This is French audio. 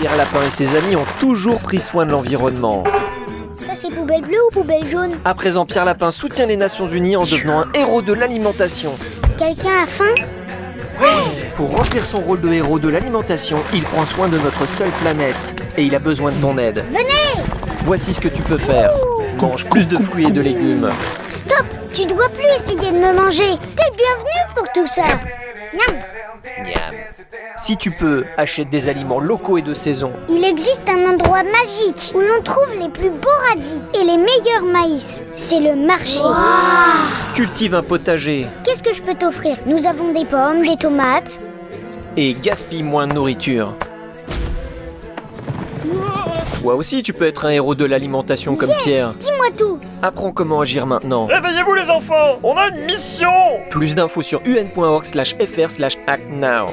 Pierre Lapin et ses amis ont toujours pris soin de l'environnement. Ça c'est poubelle bleue ou poubelle jaune? À présent, Pierre Lapin soutient les Nations Unies en devenant un héros de l'alimentation. Quelqu'un a faim? Pour remplir son rôle de héros de l'alimentation, il prend soin de notre seule planète. Et il a besoin de ton aide. Venez Voici ce que tu peux faire. Mange plus de fruits et de légumes. Stop Tu dois plus essayer de me manger T'es le bienvenu pour tout ça Miam Si tu peux, achète des aliments locaux et de saison. Il existe un endroit magique où l'on trouve les plus beaux radis et les meilleurs maïs. C'est le marché. Cultive un potager Qu'est-ce que je peux t'offrir? Nous avons des pommes, des tomates. et gaspille moins de nourriture. Toi aussi, tu peux être un héros de l'alimentation comme Yes Pierre. Dis-moi tout Apprends comment agir maintenant. Réveillez-vous les enfants On a une mission Plus d'infos sur un.org/fr/act now.